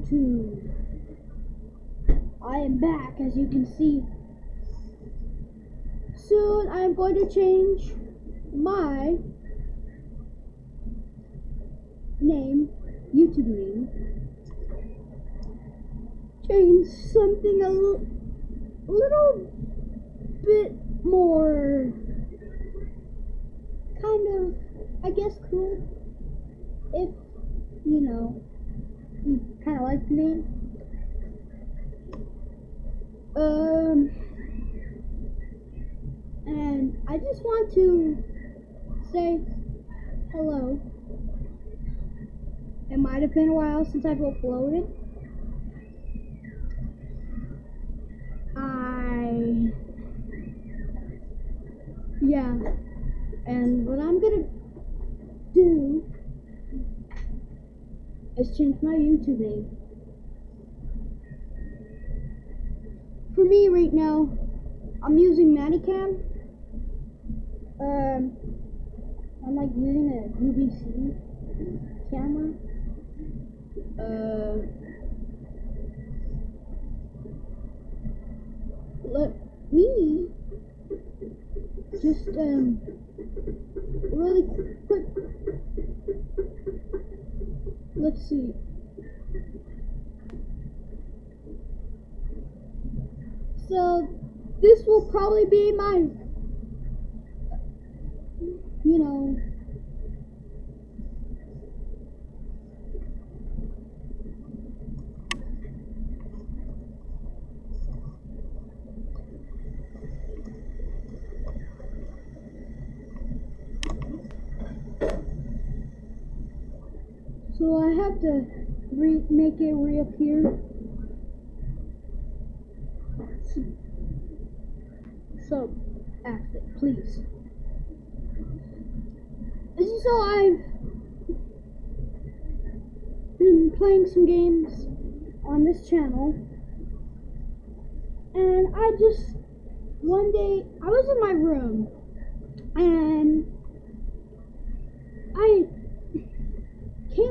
YouTube. I am back, as you can see. Soon I am going to change my name, YouTube name. Change something a little bit more kind of, I guess, cool. If, you know, you kind of like the. Um, and I just want to say hello. It might have been a while since I've uploaded. I, yeah, and what I'm gonna is change my YouTube name. For me right now, I'm using ManyCam. Um, I'm like using a UVC camera. Uh, let me just um really Let's see. So this will probably be my, you know, So I have to re- make it reappear. So, so act it, please. So I've been playing some games on this channel, and I just one day I was in my room, and I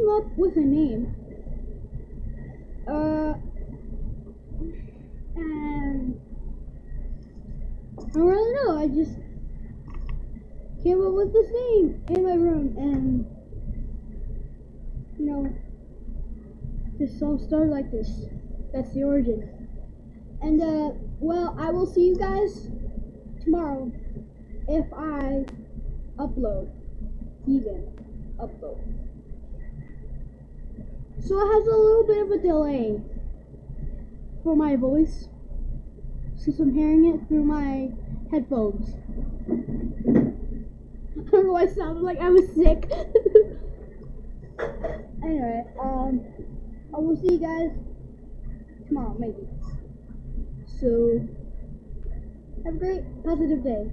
came up with a name. Uh, and I don't really know. I just came up with this name in my room, and you know, this all started like this. That's the origin. And uh, well, I will see you guys tomorrow if I upload, even upload. So it has a little bit of a delay for my voice since I'm hearing it through my headphones. I don't know I sounded like I was sick. anyway, um, I will see you guys tomorrow, maybe. So, have a great, positive day.